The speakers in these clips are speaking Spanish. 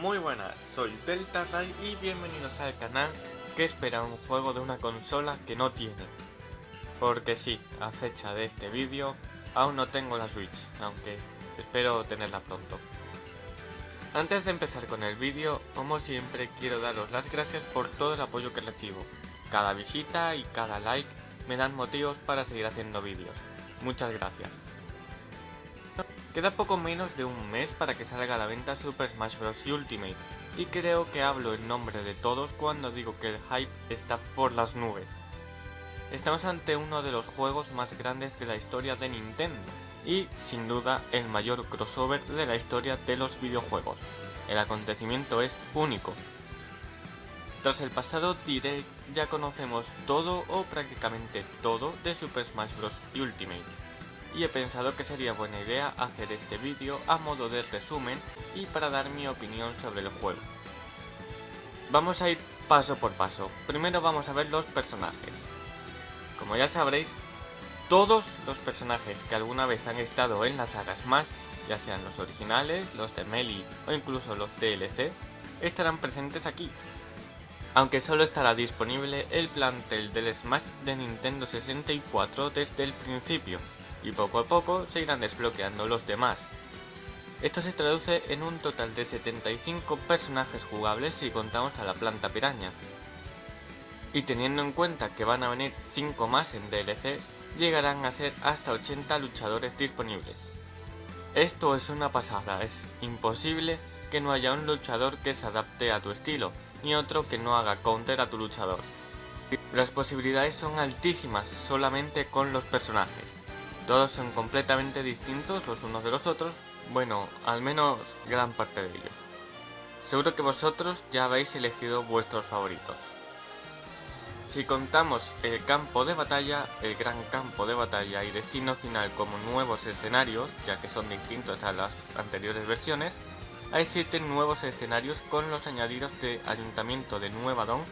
Muy buenas, soy Delta Ray y bienvenidos al canal que espera un juego de una consola que no tiene. Porque sí, a fecha de este vídeo aún no tengo la Switch, aunque espero tenerla pronto. Antes de empezar con el vídeo, como siempre quiero daros las gracias por todo el apoyo que recibo. Cada visita y cada like me dan motivos para seguir haciendo vídeos. Muchas gracias. Queda poco menos de un mes para que salga a la venta Super Smash Bros. Ultimate, y creo que hablo en nombre de todos cuando digo que el hype está por las nubes. Estamos ante uno de los juegos más grandes de la historia de Nintendo, y, sin duda, el mayor crossover de la historia de los videojuegos. El acontecimiento es único. Tras el pasado Direct ya conocemos todo o prácticamente todo de Super Smash Bros. Ultimate y he pensado que sería buena idea hacer este vídeo a modo de resumen y para dar mi opinión sobre el juego. Vamos a ir paso por paso, primero vamos a ver los personajes. Como ya sabréis, todos los personajes que alguna vez han estado en las sagas más, ya sean los originales, los de Melee o incluso los DLC, estarán presentes aquí. Aunque solo estará disponible el plantel del Smash de Nintendo 64 desde el principio, y poco a poco se irán desbloqueando los demás. Esto se traduce en un total de 75 personajes jugables si contamos a la planta piraña. Y teniendo en cuenta que van a venir 5 más en DLCs, llegarán a ser hasta 80 luchadores disponibles. Esto es una pasada, es imposible que no haya un luchador que se adapte a tu estilo, ni otro que no haga counter a tu luchador. Las posibilidades son altísimas solamente con los personajes. Todos son completamente distintos los unos de los otros, bueno, al menos gran parte de ellos. Seguro que vosotros ya habéis elegido vuestros favoritos. Si contamos el campo de batalla, el gran campo de batalla y destino final como nuevos escenarios, ya que son distintos a las anteriores versiones, 7 nuevos escenarios con los añadidos de Ayuntamiento de Nueva Don,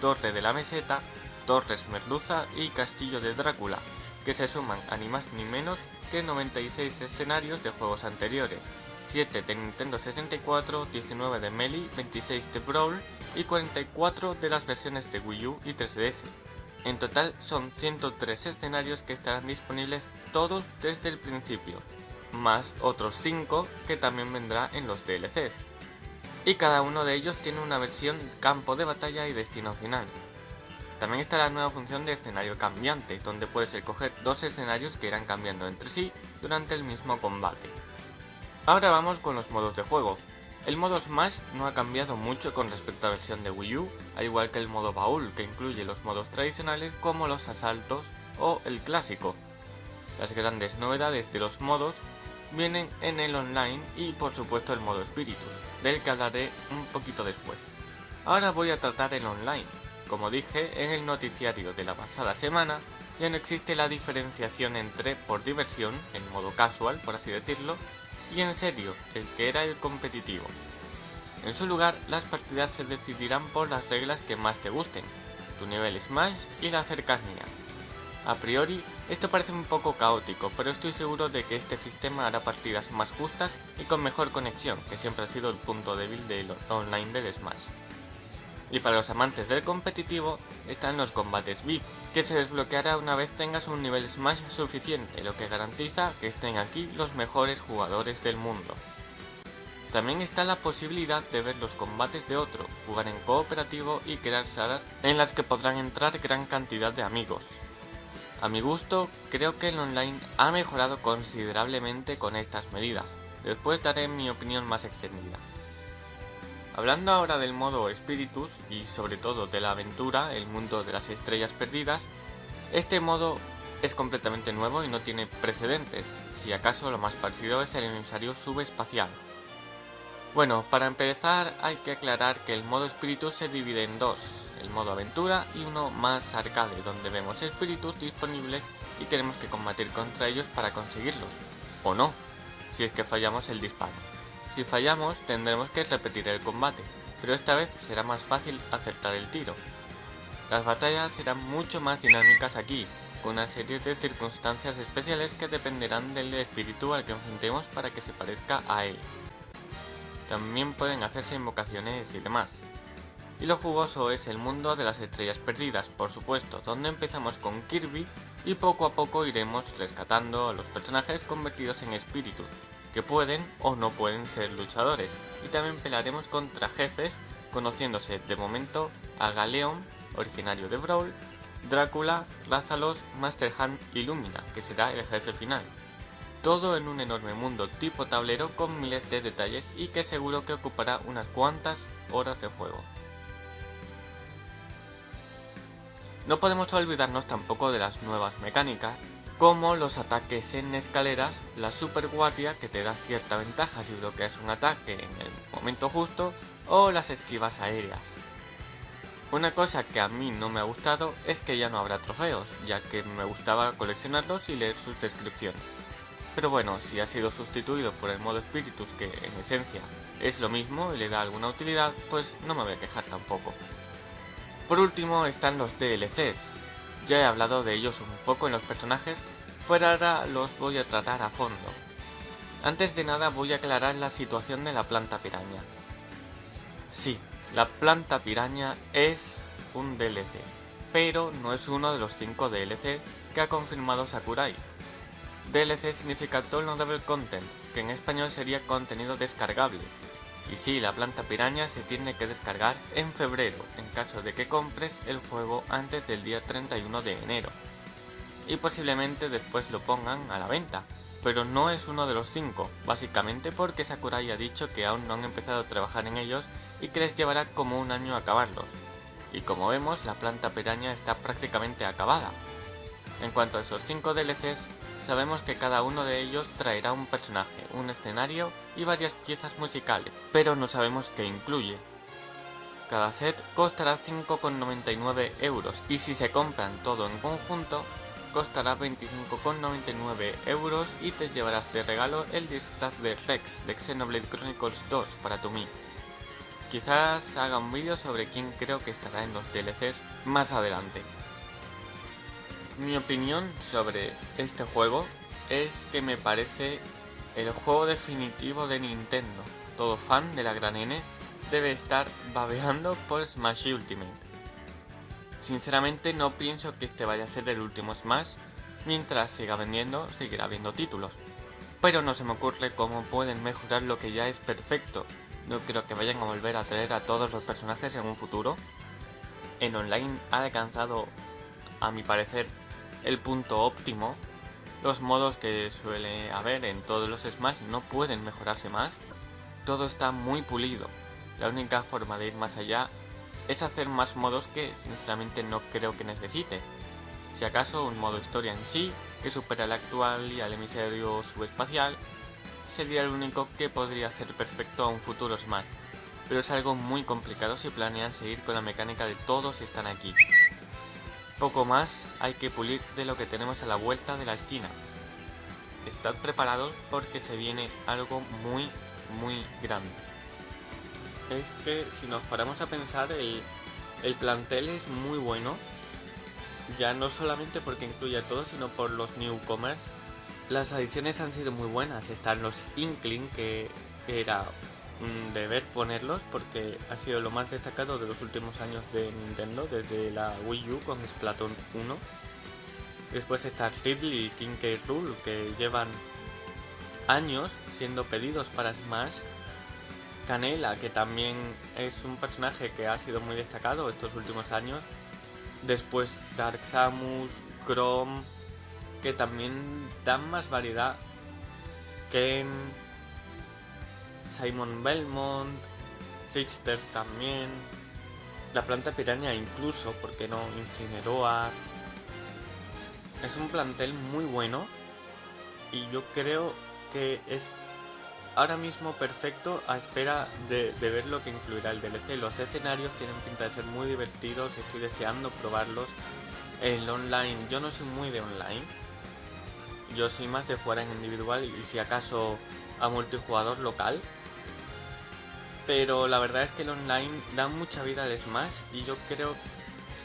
Torre de la Meseta, Torres Merluza y Castillo de Drácula, que se suman a ni más ni menos que 96 escenarios de juegos anteriores, 7 de Nintendo 64, 19 de Melee, 26 de Brawl y 44 de las versiones de Wii U y 3DS. En total son 103 escenarios que estarán disponibles todos desde el principio, más otros 5 que también vendrá en los DLCs. Y cada uno de ellos tiene una versión campo de batalla y destino final. También está la nueva función de escenario cambiante, donde puedes escoger dos escenarios que irán cambiando entre sí durante el mismo combate. Ahora vamos con los modos de juego. El modo Smash no ha cambiado mucho con respecto a la versión de Wii U, al igual que el modo baúl, que incluye los modos tradicionales como los asaltos o el clásico. Las grandes novedades de los modos vienen en el online y por supuesto el modo Spiritus, del que hablaré un poquito después. Ahora voy a tratar el online, como dije en el noticiario de la pasada semana, ya no existe la diferenciación entre por diversión, en modo casual por así decirlo, y en serio, el que era el competitivo. En su lugar, las partidas se decidirán por las reglas que más te gusten, tu nivel Smash y la cercanía. A priori, esto parece un poco caótico, pero estoy seguro de que este sistema hará partidas más justas y con mejor conexión, que siempre ha sido el punto débil del online del Smash. Y para los amantes del competitivo están los combates VIP, que se desbloqueará una vez tengas un nivel Smash suficiente, lo que garantiza que estén aquí los mejores jugadores del mundo. También está la posibilidad de ver los combates de otro, jugar en cooperativo y crear salas en las que podrán entrar gran cantidad de amigos. A mi gusto, creo que el online ha mejorado considerablemente con estas medidas, después daré mi opinión más extendida. Hablando ahora del modo Spiritus y sobre todo de la aventura, el mundo de las estrellas perdidas, este modo es completamente nuevo y no tiene precedentes, si acaso lo más parecido es el emisario subespacial. Bueno, para empezar hay que aclarar que el modo Spiritus se divide en dos, el modo aventura y uno más arcade, donde vemos espíritus disponibles y tenemos que combatir contra ellos para conseguirlos, o no, si es que fallamos el disparo. Si fallamos tendremos que repetir el combate, pero esta vez será más fácil acertar el tiro. Las batallas serán mucho más dinámicas aquí, con una serie de circunstancias especiales que dependerán del espíritu al que enfrentemos para que se parezca a él. también pueden hacerse invocaciones y demás. Y lo jugoso es el mundo de las estrellas perdidas, por supuesto, donde empezamos con Kirby y poco a poco iremos rescatando a los personajes convertidos en espíritus, que pueden o no pueden ser luchadores, y también pelearemos contra jefes, conociéndose de momento a Galeon, originario de Brawl, Drácula, Lázalos, Master Hand y Lumina, que será el jefe final. Todo en un enorme mundo tipo tablero con miles de detalles y que seguro que ocupará unas cuantas horas de juego. No podemos olvidarnos tampoco de las nuevas mecánicas, como los ataques en escaleras, la super guardia que te da cierta ventaja si bloqueas un ataque en el momento justo, o las esquivas aéreas. Una cosa que a mí no me ha gustado es que ya no habrá trofeos, ya que me gustaba coleccionarlos y leer sus descripciones. Pero bueno, si ha sido sustituido por el modo espíritus que en esencia es lo mismo y le da alguna utilidad, pues no me voy a quejar tampoco. Por último están los DLCs. Ya he hablado de ellos un poco en los personajes, pero ahora los voy a tratar a fondo. Antes de nada voy a aclarar la situación de la planta piraña. Sí, la planta piraña es un DLC, pero no es uno de los 5 DLCs que ha confirmado Sakurai. DLC significa Downloadable Content, que en español sería contenido descargable. Y sí, la planta piraña se tiene que descargar en febrero, en caso de que compres el juego antes del día 31 de enero. Y posiblemente después lo pongan a la venta, pero no es uno de los 5, básicamente porque Sakurai ha dicho que aún no han empezado a trabajar en ellos y que les llevará como un año acabarlos. Y como vemos, la planta piraña está prácticamente acabada. En cuanto a esos 5 DLCs, sabemos que cada uno de ellos traerá un personaje, un escenario y varias piezas musicales, pero no sabemos qué incluye. Cada set costará 5,99 euros y si se compran todo en conjunto, costará 25,99 euros y te llevarás de regalo el disfraz de Rex de Xenoblade Chronicles 2 para tu. Quizás haga un vídeo sobre quién creo que estará en los DLCs más adelante. Mi opinión sobre este juego es que me parece el juego definitivo de Nintendo. Todo fan de la gran N debe estar babeando por Smash Ultimate. Sinceramente no pienso que este vaya a ser el último Smash, mientras siga vendiendo seguirá habiendo títulos. Pero no se me ocurre cómo pueden mejorar lo que ya es perfecto no creo que vayan a volver a traer a todos los personajes en un futuro. En online ha alcanzado, a mi parecer, el punto óptimo. Los modos que suele haber en todos los Smash no pueden mejorarse más. Todo está muy pulido. La única forma de ir más allá es hacer más modos que sinceramente no creo que necesite. Si acaso un modo historia en sí, que supera al actual y al emisario subespacial, sería el único que podría hacer perfecto a un futuro Smash, pero es algo muy complicado si planean seguir con la mecánica de todos están aquí. Poco más hay que pulir de lo que tenemos a la vuelta de la esquina. Estad preparados porque se viene algo muy, muy grande. Es que si nos paramos a pensar, el, el plantel es muy bueno. Ya no solamente porque incluye a todos, sino por los newcomers las adiciones han sido muy buenas. Están los Inkling, que era deber ponerlos porque ha sido lo más destacado de los últimos años de Nintendo, desde la Wii U con Splatoon 1. Después está Ridley y King K. Rool, que llevan años siendo pedidos para Smash. Canela, que también es un personaje que ha sido muy destacado estos últimos años. Después Dark Samus, Chrome, que también dan más variedad. Ken, Simon Belmont, Richter también, la planta piraña incluso, porque no, Incineroar. Es un plantel muy bueno y yo creo que es ahora mismo perfecto a espera de, de, ver lo que incluirá el DLC. Los escenarios tienen pinta de ser muy divertidos, estoy deseando probarlos. El online, yo no soy muy de online, yo soy más de jugar en individual y si acaso a multijugador local. Pero la verdad es que el online da mucha vida al Smash y yo creo,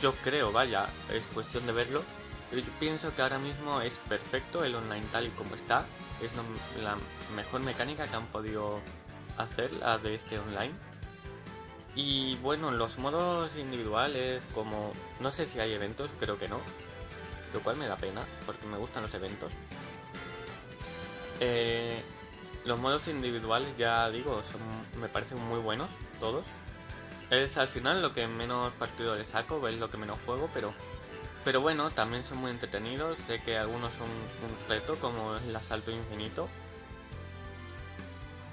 yo creo, vaya, es cuestión de verlo. Pero yo pienso que ahora mismo es perfecto el online tal y como está. Es la mejor mecánica que han podido hacer la de este online. Y bueno, los modos individuales, como no sé si hay eventos, creo que no. Lo cual me da pena, porque me gustan los eventos. Eh, los modos individuales, ya digo, son, me parecen muy buenos, todos. Es al final lo que menos partido le saco, es lo que menos juego, pero pero bueno, también son muy entretenidos. Sé que algunos son un reto, como el asalto infinito.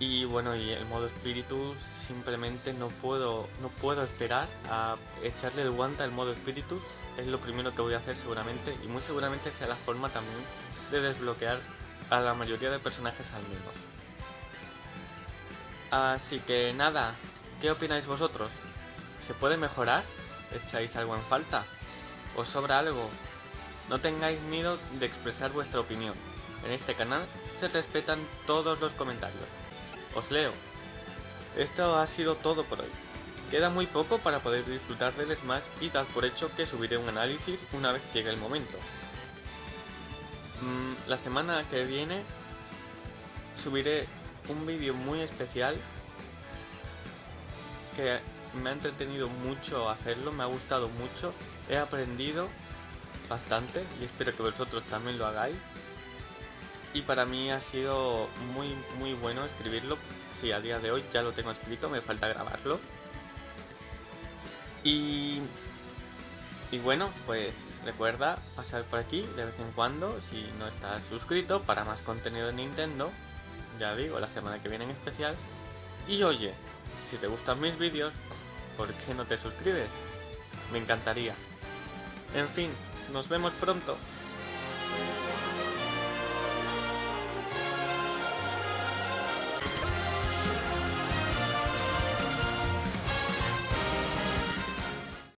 Y bueno, y el modo espíritu simplemente no puedo, no puedo esperar a echarle el guante al modo espíritus. Es lo primero que voy a hacer seguramente. Y muy seguramente sea la forma también de desbloquear a la mayoría de personajes al menos. Así que nada, ¿qué opináis vosotros? ¿Se puede mejorar? ¿Echáis algo en falta? ¿Os sobra algo? No tengáis miedo de expresar vuestra opinión. En este canal se respetan todos los comentarios. Os leo. Esto ha sido todo por hoy. Queda muy poco para poder disfrutar del Smash y dad por hecho que subiré un análisis una vez llegue el momento. Mm, la semana que viene subiré un vídeo muy especial que me ha entretenido mucho hacerlo, me ha gustado mucho He aprendido bastante y espero que vosotros también lo hagáis. Y para mí ha sido muy muy bueno escribirlo. Sí, a día de hoy ya lo tengo escrito, me falta grabarlo. Y, y bueno, pues recuerda pasar por aquí de vez en cuando si no estás suscrito para más contenido de Nintendo. Ya digo, la semana que viene en especial. Y oye, si te gustan mis vídeos, ¿por qué no te suscribes? Me encantaría. En fin, nos vemos pronto.